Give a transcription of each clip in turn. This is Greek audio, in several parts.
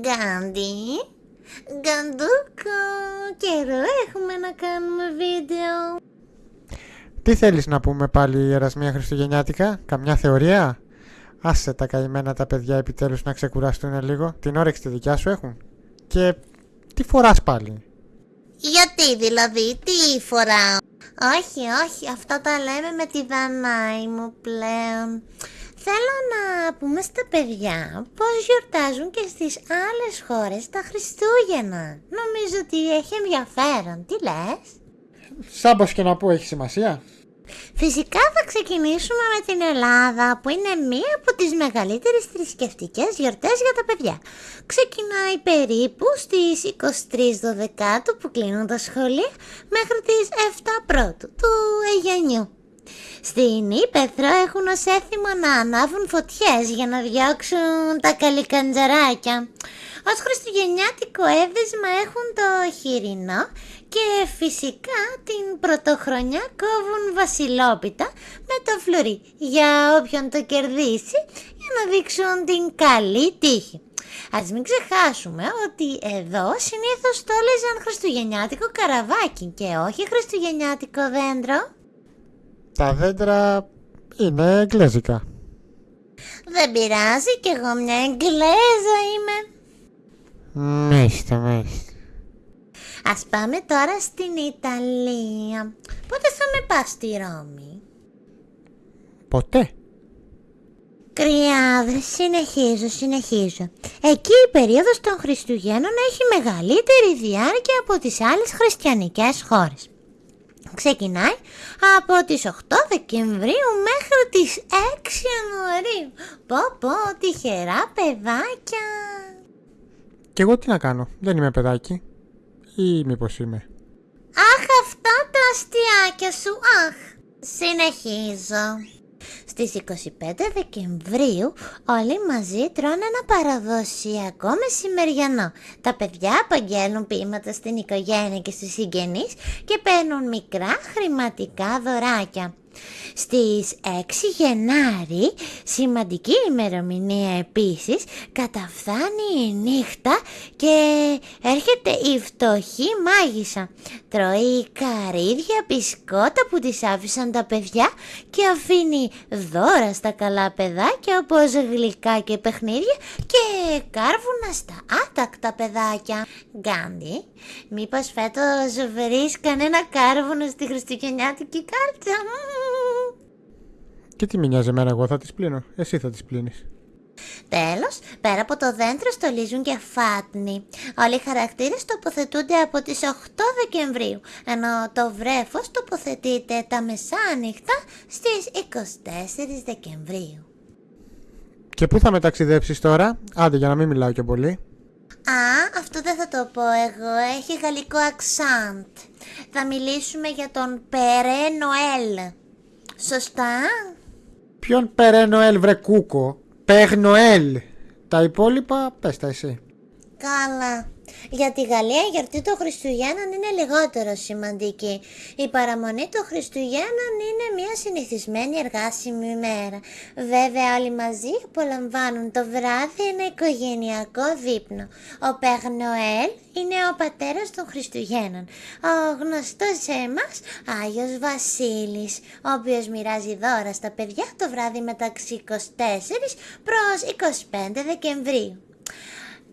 Γκάντι, Γκαντούκο, καιρό έχουμε να κάνουμε βίντεο. Τι θέλεις να πούμε πάλι Ερασμία Χριστουγεννιάτικα, καμιά θεωρία; Άσε τα καημένα τα παιδιά επιτέλους να ξεκουραστούν λίγο, την όρεξη τη δικιά σου έχουν; Και τι φοράς πάλι; Γιατί δηλαδή, τι φοράω; Όχι, όχι, αυτά τα λέμε με τη Δανάη μου πλέον. Θέλω να πούμε στα παιδιά πώς γιορτάζουν και στις άλλες χώρες τα Χριστούγεννα. Νομίζω ότι έχει ενδιαφέρον. Τι λες; Σαν και να πω έχει σημασία. Φυσικά θα ξεκινήσουμε με την Ελλάδα που είναι μία από τις μεγαλύτερες θρησκευτικές γιορτές για τα παιδιά. Ξεκινάει περίπου στις 23 Δεκάτου που κλείνουν τα σχολεία μέχρι τις 7 Πρώτου του Αιγιανιού. Στην Ήπεθρο έχουν ως έθιμο να ανάβουν φωτιές για να διώξουν τα καλικαντζαράκια. Ως χριστουγεννιάτικο έβδεσμα έχουν το χοιρινό και φυσικά την πρωτοχρονιά κόβουν βασιλόπιτα με το φλουρί για όποιον το κερδίσει για να δείξουν την καλή τύχη. Ας μην ξεχάσουμε ότι εδώ συνήθως το έλεγαν χριστουγεννιάτικο καραβάκι και όχι χριστουγεννιάτικο δέντρο. Τα δέντρα είναι εγγλέζικα. Δεν πειράζει κι εγώ μια εγγλέζα είμαι. Μίστε, μίστε. Ας πάμε τώρα στην Ιταλία. Πότε θα με πας στη Ρώμη; Ποτέ. Κρυάδες, συνεχίζω, συνεχίζω. Εκεί η περίοδος των Χριστουγέννων έχει μεγαλύτερη διάρκεια από τις άλλες χριστιανικές χώρες. Ξεκινάει από τις 8 Δεκεμβρίου μέχρι τις 6 Ιανουαρίου. Πω πω, τυχερά παιδάκια. Και εγώ τι να κάνω, δεν είμαι παιδάκι. Ή μήπως είμαι. Αχ, αυτά τα αστιάκια σου, αχ. Συνεχίζω. Στις 25 Δεκεμβρίου όλοι μαζί τρώνε ένα παραδοσιακό μεσημεριανό. Τα παιδιά απαγγέλνουν ποίηματα στην οικογένεια και στους συγγενείς και παίρνουν μικρά χρηματικά δωράκια. Στις 6 Γενάρη, σημαντική ημερομηνία επίσης, καταφθάνει η νύχτα και έρχεται η φτωχή μάγισσα. Τρώει καρύδια, μπισκότα που τις άφησαν τα παιδιά και αφήνει δώρα στα καλά παιδάκια όπως γλυκά και παιχνίδια και κάρβουνα στα άτακτα παιδάκια. Γκάντι, μήπως φέτος βρεις κανένα κάρβουνο στη χριστουγεννιάτικη κάλτσα. Και τι με νοιάζει εμένα, εγώ θα τις πλύνω. Εσύ θα τις πλύνεις. Τέλος, πέρα από το δέντρο στολίζουν και φάτνη. Όλοι οι χαρακτήρες τοποθετούνται από τις 8 Δεκεμβρίου, ενώ το βρέφος τοποθετείται τα μεσάνυχτα στις 24 Δεκεμβρίου. Και πού θα μεταξιδέψεις τώρα, άντε για να μην μιλάω και πολύ. Α, αυτό δεν θα το πω εγώ, έχει γαλλικό αξάντ. Θα μιλήσουμε για τον Περέ Νοέλ. Σωστά; Ποιον Περέ Νοέλ βρε κούκο, Περ Νοέλ. Τα υπόλοιπα πες τα εσύ. Καλά. Για τη Γαλλία η γιορτή των Χριστουγέννων είναι λιγότερο σημαντική. Η παραμονή των Χριστουγέννων είναι μια συνηθισμένη εργάσιμη ημέρα. Βέβαια όλοι μαζί απολαμβάνουν το βράδυ ένα οικογενειακό δείπνο. Ο Πεγ Νοέλ είναι ο πατέρας των Χριστουγέννων. Ο γνωστός σε εμάς Άγιος Βασίλης, ο οποίος μοιράζει δώρα στα παιδιά το βράδυ μεταξύ 24 προς 25 Δεκεμβρίου.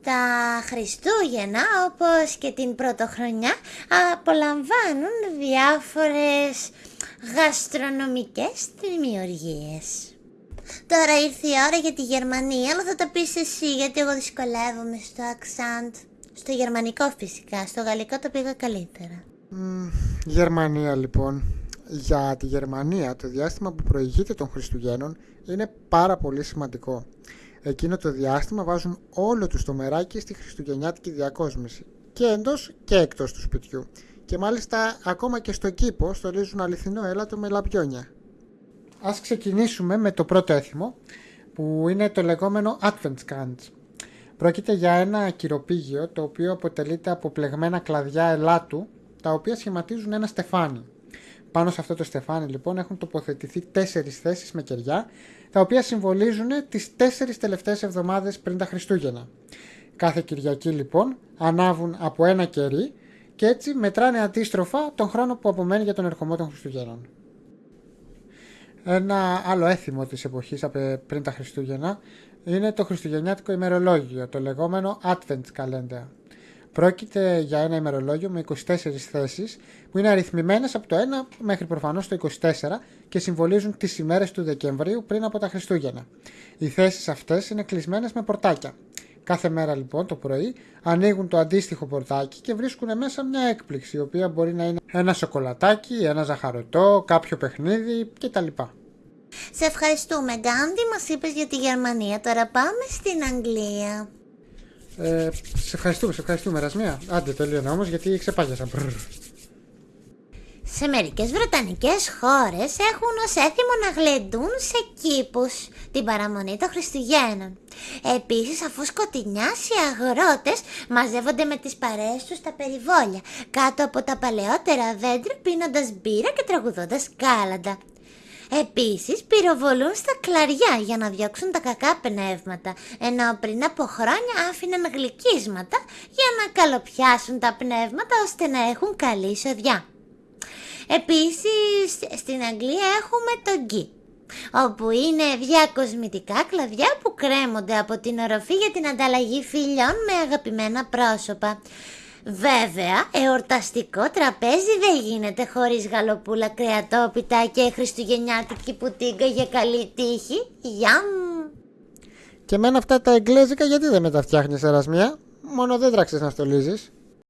Τα Χριστούγεννα όπως και την Πρωτοχρονιά απολαμβάνουν διάφορες γαστρονομικές δημιουργίες. Τώρα ήρθε η ώρα για τη Γερμανία, αλλά θα τα πεις εσύ γιατί εγώ δυσκολεύομαι στο αξάντ. Στο γερμανικό φυσικά, στο γαλλικό το πήγα καλύτερα. Γερμανία λοιπόν. Για τη Γερμανία το διάστημα που προηγείται των Χριστουγέννων είναι πάρα πολύ σημαντικό. Εκείνο το διάστημα βάζουν όλο τους το μεράκι στη χριστουγεννιάτικη διακόσμηση και εντός και εκτός του σπιτιού και μάλιστα ακόμα και στο κήπο στολίζουν αληθινό έλατο με λαμπιόνια. Ας ξεκινήσουμε με το πρώτο έθιμο που είναι το λεγόμενο Advent Πρόκειται για ένα κυροπήγιο το οποίο αποτελείται από πλεγμένα κλαδιά ελάτου τα οποία σχηματίζουν ένα στεφάνι. Πάνω σε αυτό το στεφάνι λοιπόν έχουν τοποθετηθεί τέσσερις θέσεις με κεριά τα οποία συμβολίζουν τις τέσσερις τελευταίες εβδομάδες πριν τα Χριστούγεννα. Κάθε Κυριακή λοιπόν ανάβουν από ένα κερί και έτσι μετράνε αντίστροφα τον χρόνο που απομένει για τον ερχομό των Χριστουγέννων. Ένα άλλο έθιμο της εποχής πριν τα Χριστούγεννα είναι το χριστουγεννιάτικο ημερολόγιο, το λεγόμενο Advent Calendar. Πρόκειται για ένα ημερολόγιο με 24 θέσεις που είναι αριθμημένες από το 1 μέχρι προφανώς το 24 και συμβολίζουν τις ημέρες του Δεκεμβρίου πριν από τα Χριστούγεννα. Οι θέσεις αυτές είναι κλεισμένες με πορτάκια. Κάθε μέρα λοιπόν το πρωί ανοίγουν το αντίστοιχο πορτάκι και βρίσκουν μέσα μια έκπληξη η οποία μπορεί να είναι ένα σοκολατάκι, ένα ζαχαρωτό, κάποιο παιχνίδι κτλ. Σε ευχαριστούμε Γκάντι, μας είπες για τη Γερμανία, τώρα πάμε στην Αγγλία. Ε, σε ευχαριστούμε, σε ευχαριστούμε Ρασμία. Άντε τελείωνα όμως γιατί ξεπάγιασα. Σε μερικές βρετανικές χώρες έχουν ως έθιμο να γλεντούν σε κήπους την παραμονή των Χριστουγέννων. Επίσης αφού σκοτεινιάσει οι αγρότες μαζεύονται με τις παρέες τους στα περιβόλια κάτω από τα παλαιότερα δέντρα πίνοντας μπύρα και τραγουδώντας κάλαντα. Επίσης πυροβολούν στα κλαριά για να διώξουν τα κακά πνεύματα, ενώ πριν από χρόνια άφηναν γλυκίσματα για να καλοπιάσουν τα πνεύματα ώστε να έχουν καλή εισοδιά. Επίσης στην Αγγλία έχουμε το γκί, όπου είναι διακοσμητικά κλαδιά που κρέμονται από την οροφή για την ανταλλαγή φιλιών με αγαπημένα πρόσωπα. Βέβαια, εορταστικό τραπέζι δεν γίνεται χωρίς γαλοπούλα, κρεατόπιτα και χριστουγεννιάτικη πουτίγκα για καλή τύχη. Γιαμ! Και μένα αυτά τα εγγλέζικα γιατί δεν με τα φτιάχνεις ερασμία, μόνο δεν τράξεις να στολίζεις.